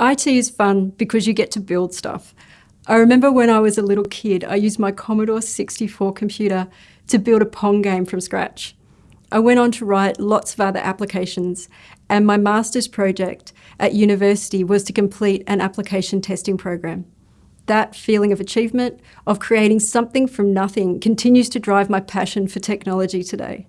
IT is fun because you get to build stuff. I remember when I was a little kid, I used my Commodore 64 computer to build a Pong game from scratch. I went on to write lots of other applications, and my master's project at university was to complete an application testing program. That feeling of achievement, of creating something from nothing, continues to drive my passion for technology today.